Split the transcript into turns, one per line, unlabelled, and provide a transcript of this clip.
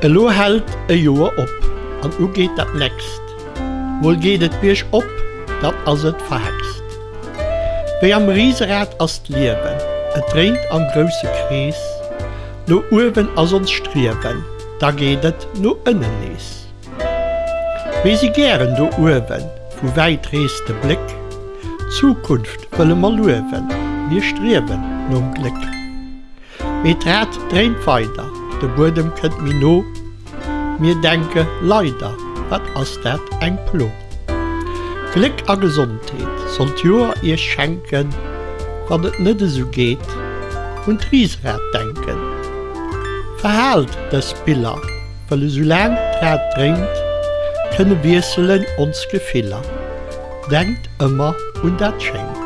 Elo hält e Joer op an u geht dat näst. Wol geht et Bisch op, dat ass et verhext. Wéi am Rieserät as liewen, et dreint an grosse Krees, no Uwen ass ons striewen, da gehtet no ënnen lees. Wie sie gieren do Uwen, wo weit reeste Blick, Zukunft wëlle mal luwen, wir striewen nom Glück. Me trät dreint weiter, de Bodem kënnt mi no, mir denke leider, wat ass dat eng plo. Glück a Gesundheit sollt Joer ihr schenken, wat het nëtte so geht, und Riesrät denken. Verhalt des Spiller, weil es so lang Trat dringt, könne Wirselen uns Gefehler. Denkt immer und dat schenkt.